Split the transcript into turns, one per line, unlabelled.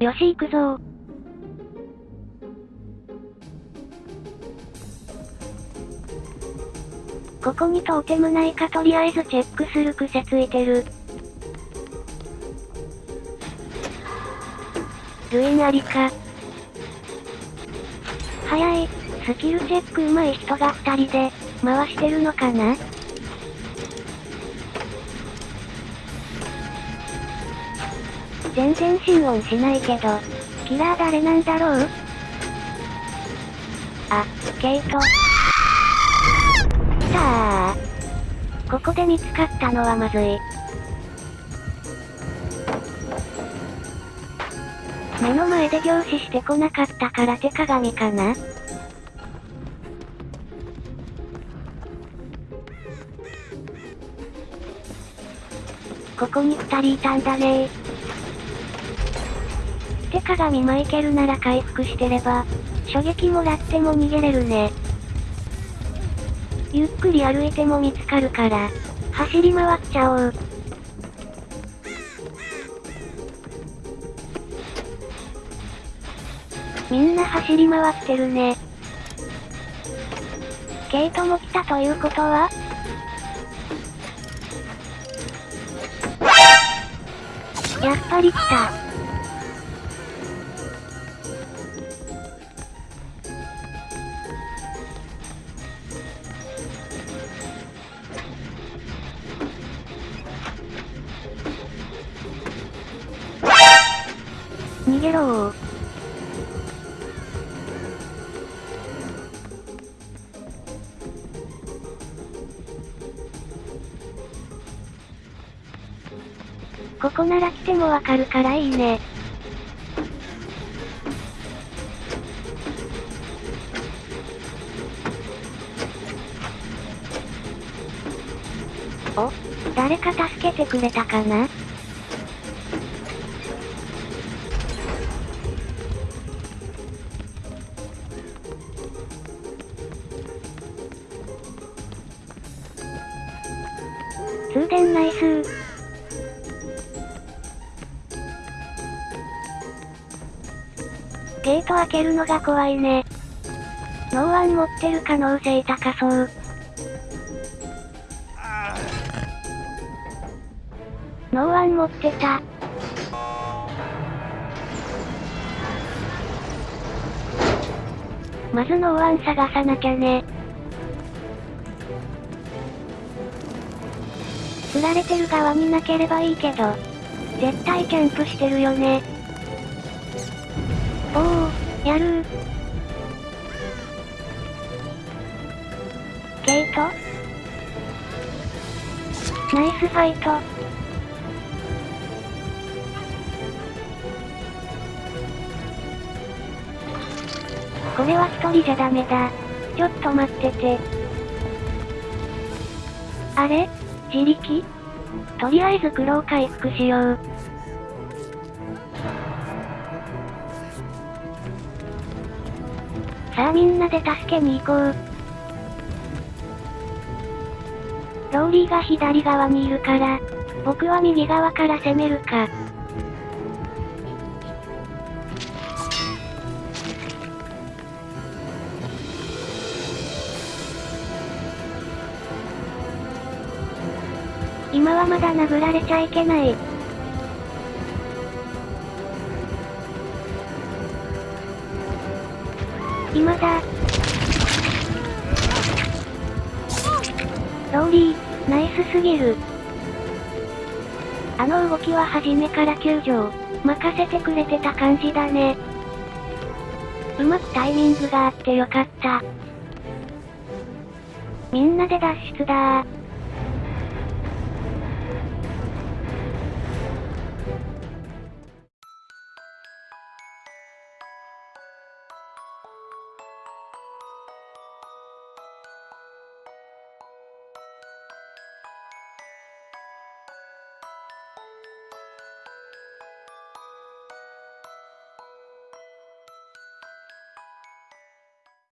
よし行くぞここにトーテムないかとりあえずチェックする癖ついてる。ルインありか。早い。スキルチェック上手い人が二人で、回してるのかな？全然心音しないけど、キラー誰なんだろう？あ、ケイト。さあ。ここで見つかったのはまずい。目の前で凝視してこなかったから手鏡かな？ここに二人いたんだね手鏡マイケルなら回復してれば、衝撃もらっても逃げれるね。ゆっくり歩いても見つかるから、走り回っちゃおう。みんな走り回ってるね。ケイトも来たということは？やっぱり来た。逃げろー。ここなら来てもわかるからいいね。お？誰か助けてくれたかな？通電ナイスゲート開けるのが怖いね。 No One 持ってる可能性高そう。 No One 持ってた。まず No One 探さなきゃね。釣られてる側になければいいけど、絶対キャンプしてるよね。おお、やるケイト？ナイスファイト。これは一人じゃダメだ。ちょっと待ってて。あれ？自力？とりあえず苦労回復しよう。さあみんなで助けに行こう。ローリーが左側にいるから、僕は右側から攻めるか。今はまだ殴られちゃいけない。今だ。ローリー、ナイスすぎる。あの動きは初めから救助任せてくれてた感じだね。うまくタイミングがあってよかった。みんなで脱出だー。